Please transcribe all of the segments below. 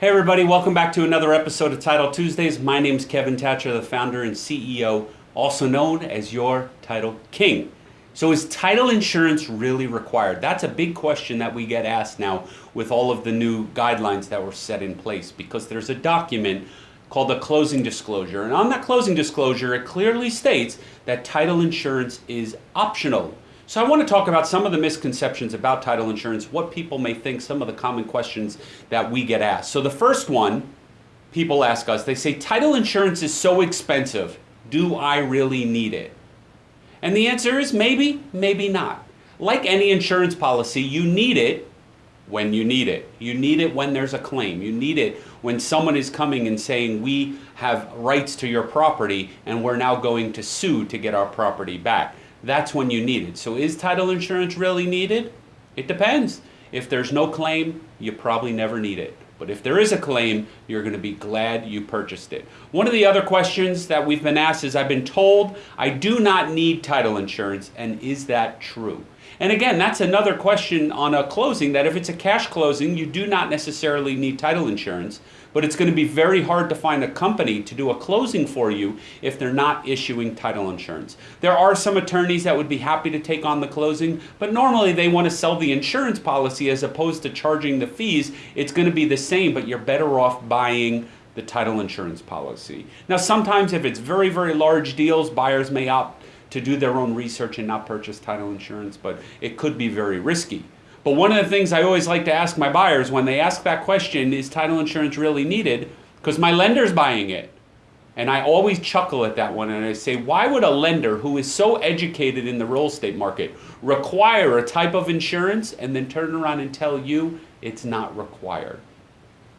everybody. Welcome back to another episode of Title Tuesdays. My name is Kevin Thatcher, the founder and CEO, also known as your Title King. So, is title insurance really required? That's a big question that we get asked now with all of the new guidelines that were set in place because there's a document called the closing disclosure. And on that closing disclosure, it clearly states that title insurance is optional. So I want to talk about some of the misconceptions about title insurance, what people may think, some of the common questions that we get asked. So the first one, people ask us, they say, title insurance is so expensive. Do I really need it? And the answer is maybe, maybe not. Like any insurance policy, you need it when you need it. You need it when there's a claim. You need it when someone is coming and saying, we have rights to your property and we're now going to sue to get our property back that's when you need it. So is title insurance really needed? It depends. If there's no claim, you probably never need it. But if there is a claim, you're going to be glad you purchased it. One of the other questions that we've been asked is I've been told I do not need title insurance, and is that true? And again, that's another question on a closing that if it's a cash closing, you do not necessarily need title insurance but it's going to be very hard to find a company to do a closing for you if they're not issuing title insurance. There are some attorneys that would be happy to take on the closing, but normally they want to sell the insurance policy as opposed to charging the fees. It's going to be the same, but you're better off buying the title insurance policy. Now, sometimes if it's very, very large deals, buyers may opt to do their own research and not purchase title insurance, but it could be very risky. But one of the things I always like to ask my buyers when they ask that question, is title insurance really needed? Because my lender's buying it. And I always chuckle at that one and I say, why would a lender who is so educated in the real estate market require a type of insurance and then turn around and tell you it's not required?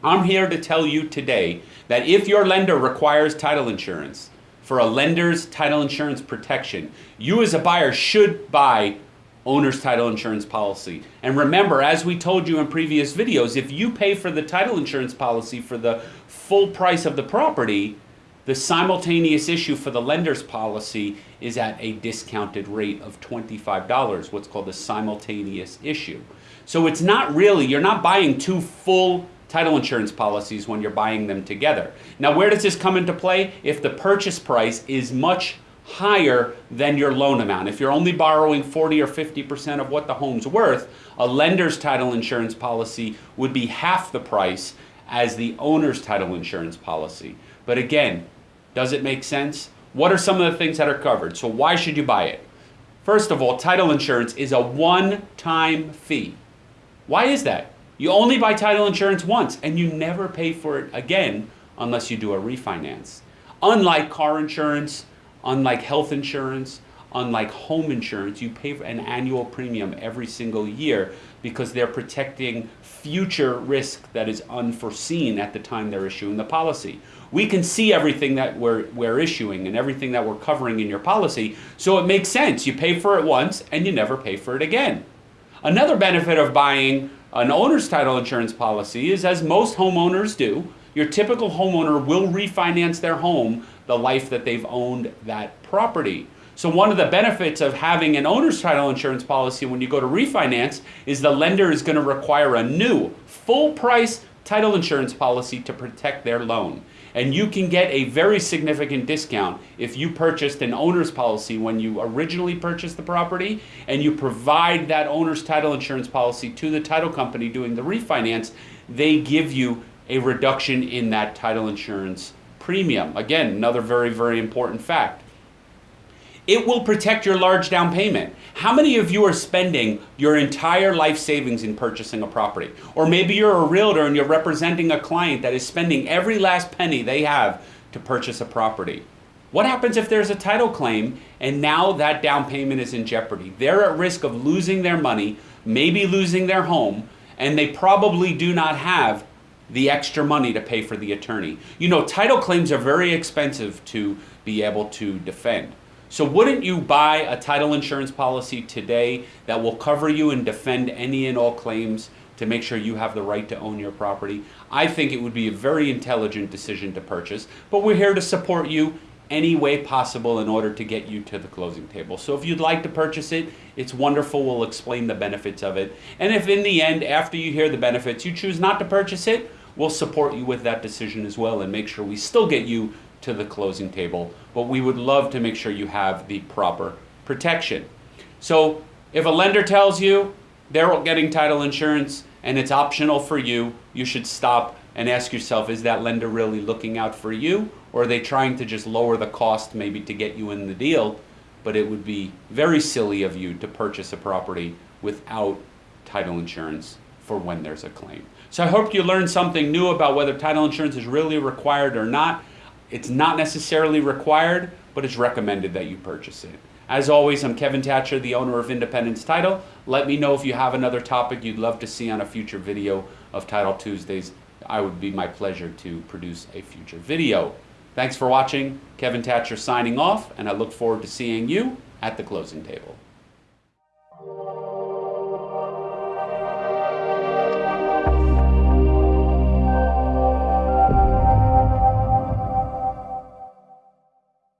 I'm here to tell you today that if your lender requires title insurance for a lender's title insurance protection, you as a buyer should buy owner's title insurance policy. And remember, as we told you in previous videos, if you pay for the title insurance policy for the full price of the property, the simultaneous issue for the lender's policy is at a discounted rate of $25, what's called a simultaneous issue. So it's not really, you're not buying two full title insurance policies when you're buying them together. Now, where does this come into play? If the purchase price is much higher than your loan amount. If you're only borrowing 40 or 50% of what the home's worth, a lender's title insurance policy would be half the price as the owner's title insurance policy. But again, does it make sense? What are some of the things that are covered? So why should you buy it? First of all, title insurance is a one-time fee. Why is that? You only buy title insurance once and you never pay for it again unless you do a refinance. Unlike car insurance, Unlike health insurance, unlike home insurance, you pay an annual premium every single year because they're protecting future risk that is unforeseen at the time they're issuing the policy. We can see everything that we're, we're issuing and everything that we're covering in your policy, so it makes sense. You pay for it once and you never pay for it again. Another benefit of buying an owner's title insurance policy is, as most homeowners do, your typical homeowner will refinance their home the life that they've owned that property. So one of the benefits of having an owner's title insurance policy when you go to refinance is the lender is going to require a new full price title insurance policy to protect their loan. And you can get a very significant discount if you purchased an owner's policy when you originally purchased the property and you provide that owner's title insurance policy to the title company doing the refinance, they give you a reduction in that title insurance premium. Again, another very, very important fact. It will protect your large down payment. How many of you are spending your entire life savings in purchasing a property? Or maybe you're a realtor and you're representing a client that is spending every last penny they have to purchase a property. What happens if there's a title claim and now that down payment is in jeopardy? They're at risk of losing their money, maybe losing their home, and they probably do not have the extra money to pay for the attorney. You know, title claims are very expensive to be able to defend. So wouldn't you buy a title insurance policy today that will cover you and defend any and all claims to make sure you have the right to own your property? I think it would be a very intelligent decision to purchase, but we're here to support you any way possible in order to get you to the closing table. So if you'd like to purchase it, it's wonderful. We'll explain the benefits of it. And if in the end, after you hear the benefits, you choose not to purchase it, we'll support you with that decision as well and make sure we still get you to the closing table. But we would love to make sure you have the proper protection. So if a lender tells you they're getting title insurance and it's optional for you, you should stop and ask yourself, is that lender really looking out for you? Or are they trying to just lower the cost maybe to get you in the deal? But it would be very silly of you to purchase a property without title insurance for when there's a claim. So I hope you learned something new about whether title insurance is really required or not. It's not necessarily required, but it's recommended that you purchase it. As always, I'm Kevin Thatcher, the owner of Independence Title. Let me know if you have another topic you'd love to see on a future video of Title Tuesdays. I would be my pleasure to produce a future video. Thanks for watching. Kevin Thatcher signing off, and I look forward to seeing you at the closing table.